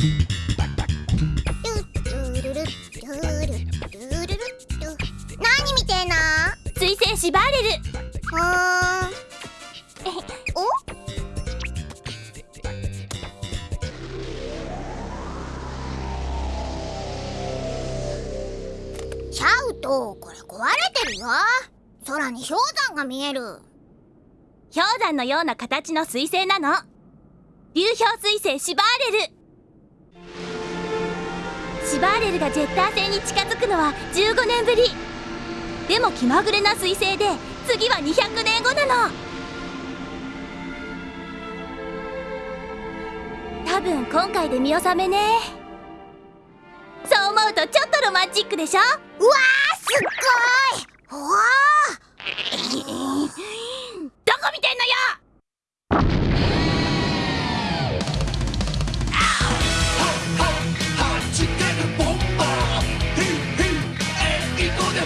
何見てんの水星シバーレルうーんおシャウトこれるよ空に氷山のような形の水星なの流氷水星シバーレルシバーレルがジェッター星に近づくのは15年ぶり。でも気まぐれな水星で次は200年後なの。多分今回で見納めね。そう思うとちょっとロマンチックでしょ？うわーすっごい。うわどこ見てんのよ？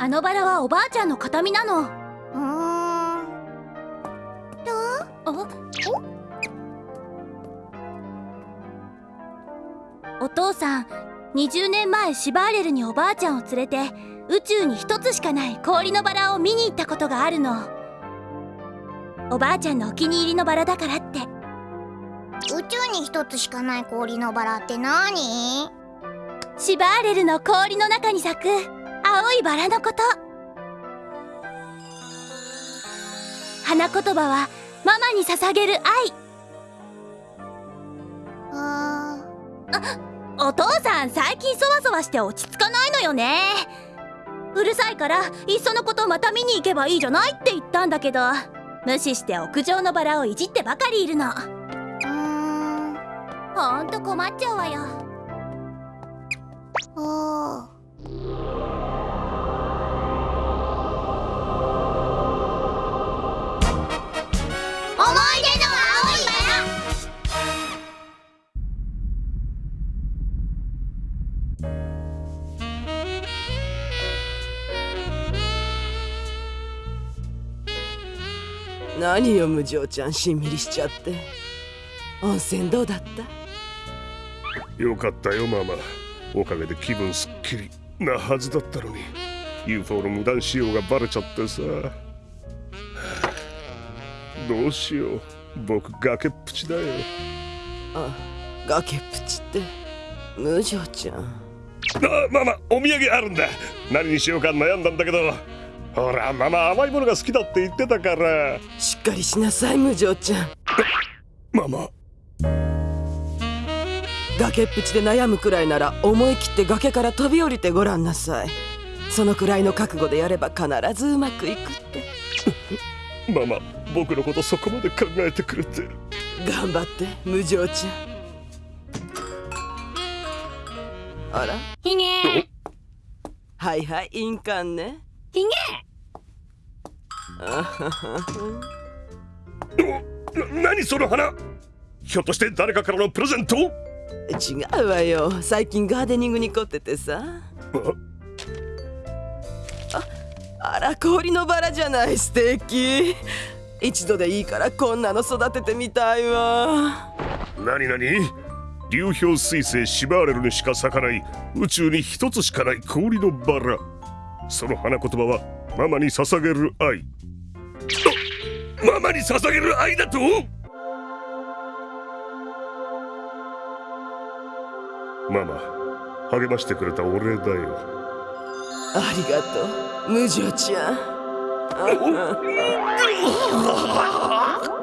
あのバラはおばあちゃんの形見なの。うーん。どう？おお父さん20年前シバーレルにおばあちゃんを連れて宇宙に一つしかない氷のバラを見に行ったことがあるの。おばあちゃんのお気に入りのバラだからって。宇宙に一つしかない氷のバラって何？シバーレルの氷の中に咲く青いバラのこと。花言葉はママに捧げる愛。あお父さん最近そわそわして落ち着かないのよね。うるさいからいっそのことまた見に行けばいいじゃないって言ったんだけど無視して屋上のバラをいじってばかりいるの。ーうーん。ほんと困っちゃうわよ。おー。思い出何よ無情ちゃんしんみりしちゃって。温泉どうだった？よかったよママ。おかげで気分すっきりなはずだったのに。UFO の無断使用がバレちゃってさ。はあどうしよう。僕崖っぷちだよ。あ崖っぷちって？無情ちゃん。あママお土産あるんだ。何にしようか悩んだんだけどほらママ甘いものが好きだって言ってたから。しっかりしなさい無情ちゃん。ママ。崖っぷちで悩むくらいなら思い切って崖から飛び降りてごらんなさい。そのくらいの覚悟でやれば必ずうまくいくって。ママ僕のことそこまで考えてくれて。頑張って無情ちゃん。あら？ひげはいはい印鑑ね。ひげ 何その花？ひょっとして誰かからのプレゼント？違うわよ。最近ガーデニングに凝っててさ。あら氷のバラじゃない。素敵。一度でいいからこんなの育ててみたいわ。何何流氷水星シバーレルにしか咲かない。宇宙に一つしかない氷のバラ。その花言葉はママに捧げる愛。あママに捧げる愛だと？ママ励ましてくれたお礼だよ。ありがとう無女ちゃん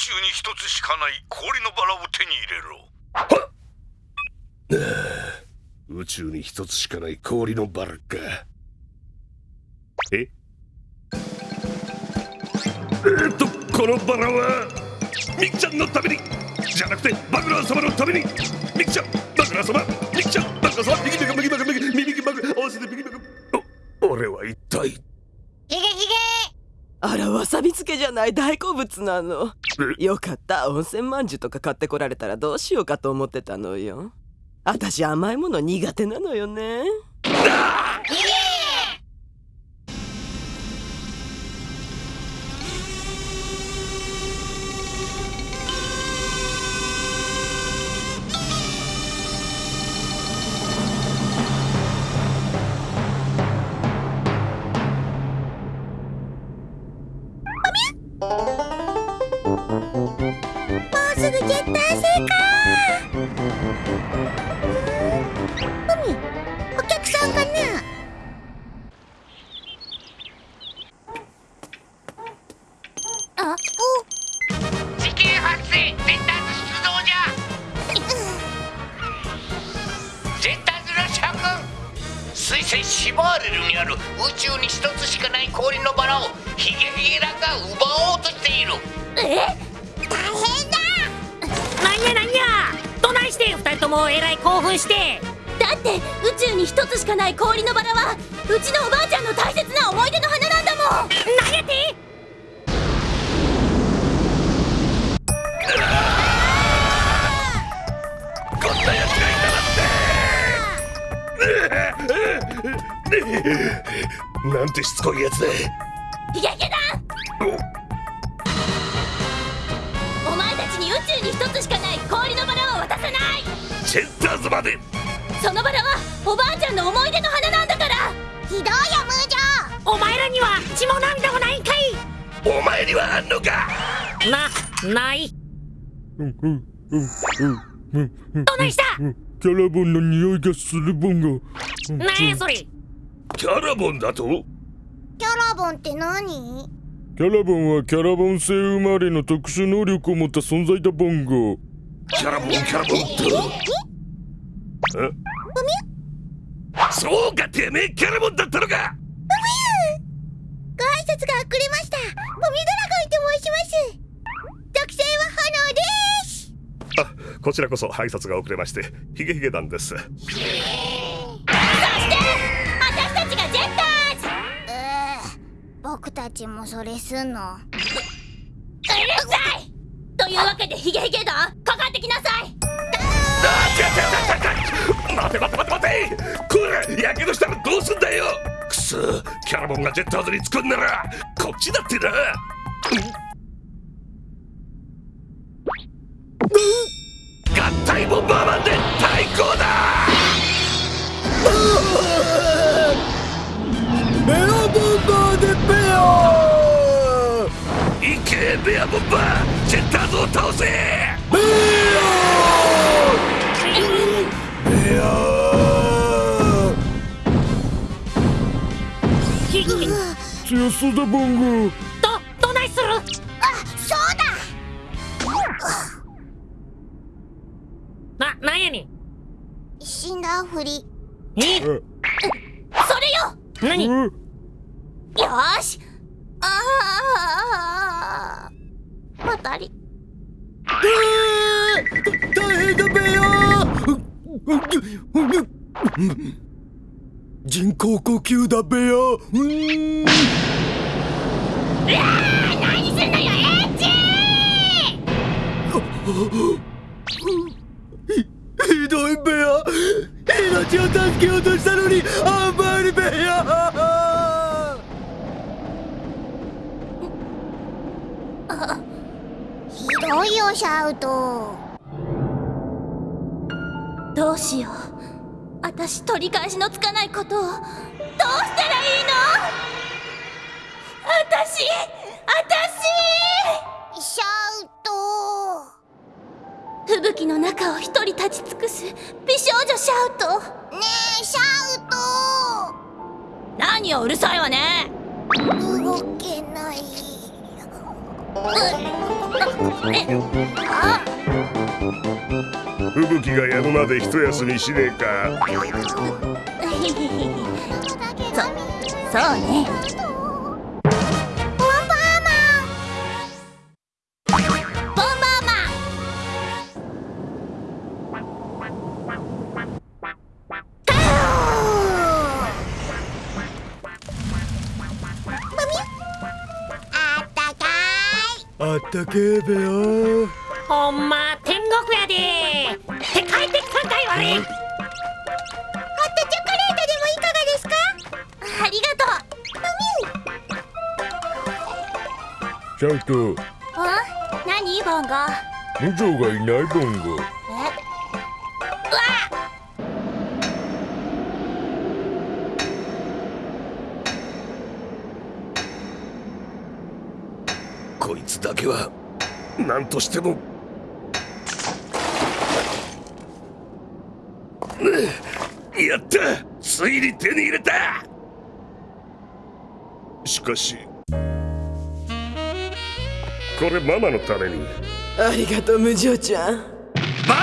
宙に一つしかない氷のバラを手に入れろ。宇宙に一つしかない氷のバラか。え？えーっとこのバラはミキちゃんのために。じゃなくてバグラー様のために。ミキちゃんバグラー様。ミキちゃんバグラー様ミキミキミキミキミキミキバグ合わせてミキミキお俺は一体ヒゲヒゲあらわさび漬けじゃない。大好物なの。よかった。温泉まんじゅうとか買ってこられたらどうしようかと思ってたのよ。私甘いもの苦手なのよねが奪おうとしている大変だ。なんやなんや。どないして二人ともえらい興奮して。だって宇宙に一つしかない氷のバラはうちのおばあちゃんの大切な思い出の花なんだもん。なんやてこんな奴がいたなんて。なんてしつこいやつだヒゲヒゲだお前たちに宇宙に一つしかない氷のバラを渡さない。ジェッターズまで。そのバラはおばあちゃんの思い出の花なんだから。ひどいよムージョお前らには血も涙もないんかい。お前にはあんのか。なない。どないした？キャラボンの匂いがするボンが。なんやそれ。キャラボンだと？キャラボンって何？キャラボンはキャラボン星生まれの特殊能力を持った存在だボンゴ。キャラボンキャラボンとえ？そうかてめえキャラボンだったのか！ご挨拶が遅れました。ボミドラゴンと申します。属性は炎です。あこちらこそ挨拶が遅れましてヒゲヒゲ団です 僕たちもそれすんの？うるさい！というわけでヒゲヒゲ団かかってきなさい！待て待て待て待て。これやけどしたらどうすんだよ。くそキャラボンがジェッターズに作んならこっちだってな。合体ボンバーマンで対抗だベアボンバージェッターズを倒せひど強そうだボンゴどないするあそうだななんやねん。死んだふり。え？それよ。何？うんよーし。ああまたり。大変だベア人工呼吸だベアうん。何すん。のよエッチひどいベア命を助けようとしたのにシャウトどうしよう。私取り返しのつかないことを。どうしたらいいの？私私！シャウト吹雪の中を一人立ち尽くす。美少女シャウトねえシャウ何ようるさいわね。ト動けない。あ吹雪がやむまで一休みしねえか。そそうね。ったけえベアほんま天国やでって帰ってきたんかいわれホットチョコレートでもいかがですかありがとちゃんと何ボンゴがいないボンゴつだけは何としても。やった！ついに手に入れた！しかしこれママのために。ありがとう無情ちゃん。バカ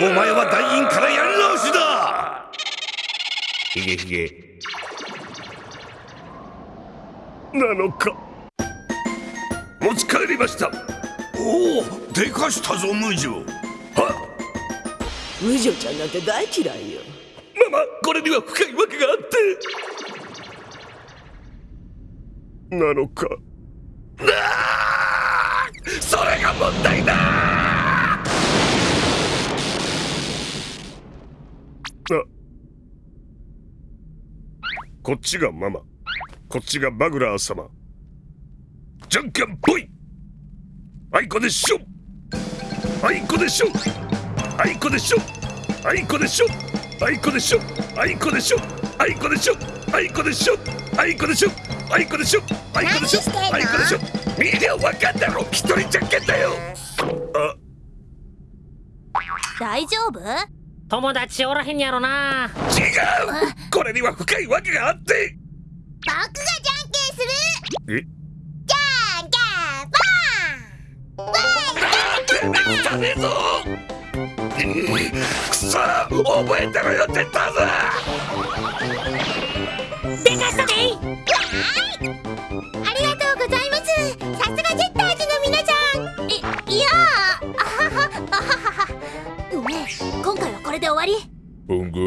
者お前は団員からやり直しだ！ヒゲヒゲ。なのか？持ち帰りました。おおでかしたぞ無情。は無情ちゃんなんて大嫌いよ。ママこれには深いわけがあって。なのか。あーそれが問題だ。あ。こっちがママ。こっちがバグラー様じゃんけんぽい。あいこでしょ。あいこでしょ。あいこでしょ。あいこでしょ。あいこでしょ。あいこでしょ。あいこでしょ。あいこでしょ。あいこでしょ。あいこでしょ。あいこでしょあいこでしょ見りゃわかんだろ。一人じゃんけんだよ。あ。大丈夫？友達おらへんやろな。違う。これには深いわけがあって。僕がじゃんけんする。え？てめえ汚ねえぞくそ覚えてろよって言ったぞでかしたでーありがとうございます。さすがジェッターズの皆さん。いいやあははあはは。はねえ。今回はこれで終わり。ボンゴ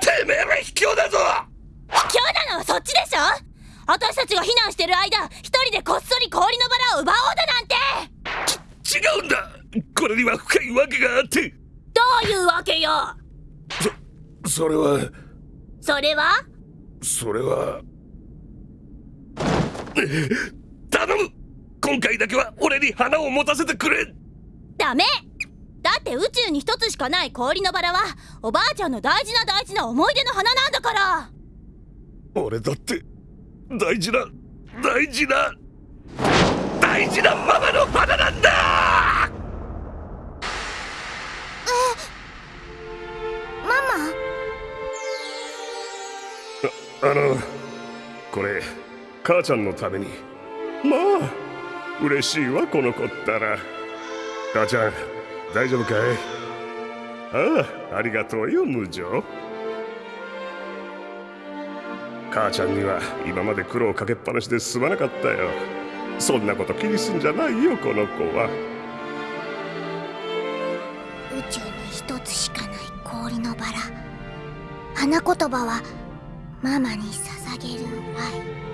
てめえら卑怯だぞ。卑怯なのはそっちでしょ私たちが避難してる間一人でこっそり氷のバラを奪おうだなんて。違うんだ。これには深いわけがあって。どういうわけよ？そそれは。それは？それは。頼む。今回だけは俺に花を持たせてくれ。ダメ。だって宇宙に一つしかない氷のバラはおばあちゃんの大事な大事な思い出の花なんだから。俺だって大事な大事な大事なママの花なんだ！ママ？あのこれ母ちゃんのために。まあ嬉しいわこの子ったら。母ちゃん大丈夫かい？ああありがとうよ無情母ちゃんには今まで苦労かけっぱなしですまなかったよ。そんなこと気にすんじゃないよこの子は。宇宙に一つしかない氷のバラ。花言葉はママに捧げる愛。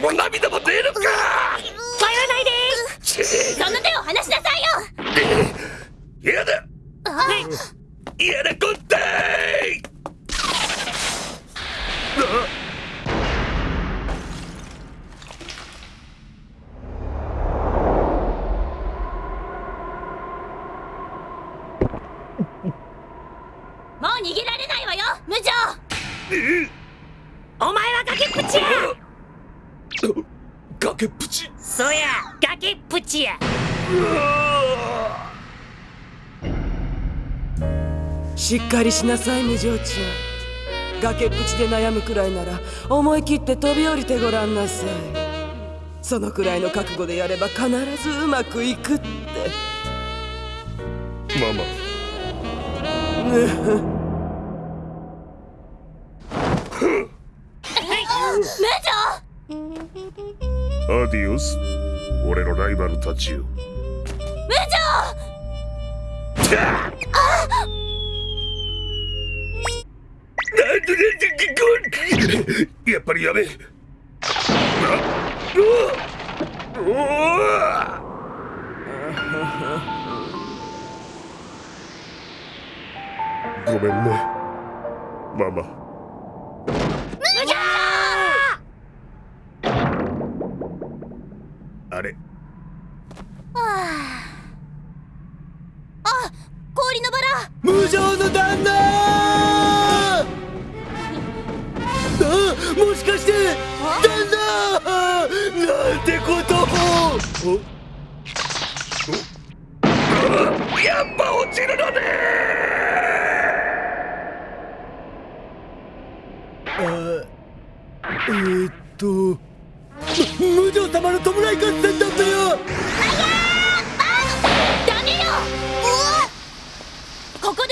も涙も出るか！帰らないでその手を離しなさいよ。やだ！やだこったいしっかりしなさい無情ちゃん崖っぷちで悩むくらいなら思い切って飛び降りてごらんなさい。そのくらいの覚悟でやれば必ずうまくいくって。ママ。無アディオス俺のライバルたちよ無やっぱりやごめんね。ママ。あれ。あ氷のバラ。無情の旦那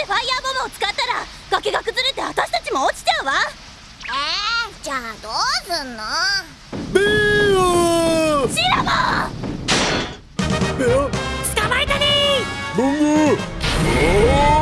でファイヤーボムを使ったら崖が崩れて私たちも落ちちゃうわ。えー、じゃあどうすんの？ベー！オシラモン！ベオ捕まえたねボンゴ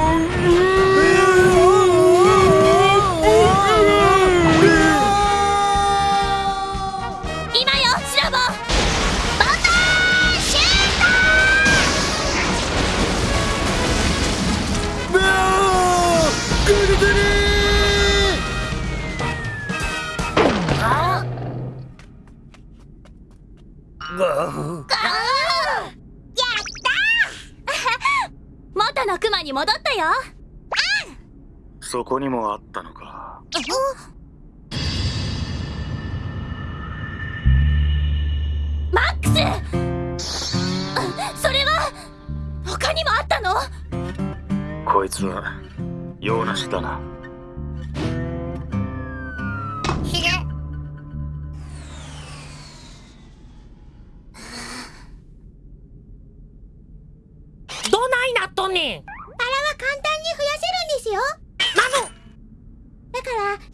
元のクマに戻ったよ。そこにもあったのか。マックス！それは他にもあったの？こいつは用なしだな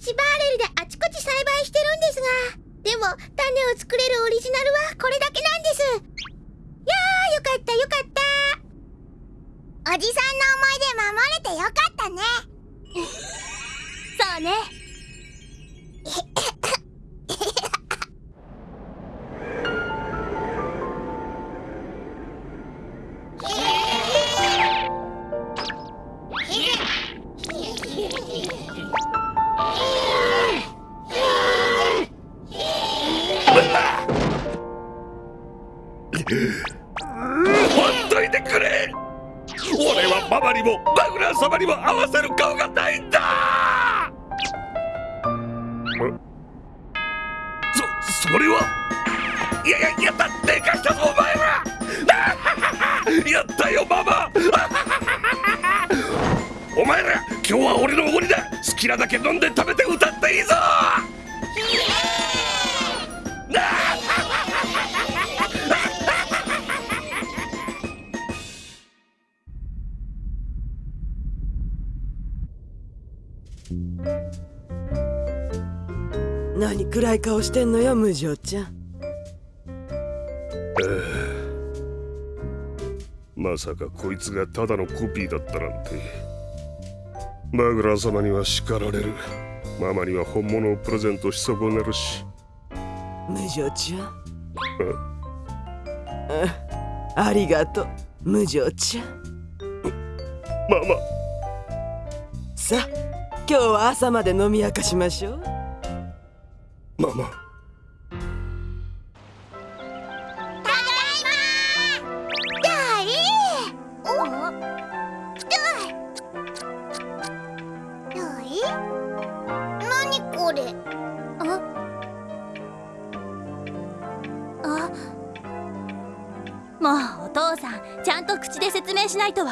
1バーレルであちこち栽培してるんですがでも種を作れるオリジナルはこれだけなんです。いやーよかったよかった。おじさんの思い出守れてよかったね。そうね。俺のおごりだ。好きなだけ飲んで食べて歌っていいぞ。何暗い顔してんのよ無情ちゃん。まさかこいつがただのコピーだったなんてバグラン様には叱られる。ママには本物をプレゼントし損ねるし。無情ちゃ。んあありがとう。無情ちゃ。んママ。さあ今日は朝まで飲み明かしましょう。ママ。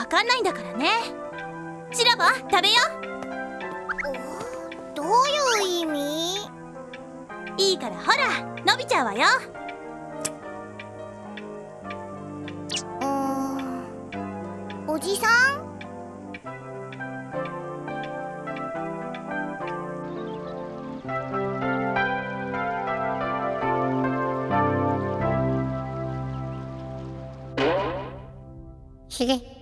わかんないんだからね。チラボ食べよどういう意味？いいからほら伸びちゃうわよ。ん。おじさん？ひげ。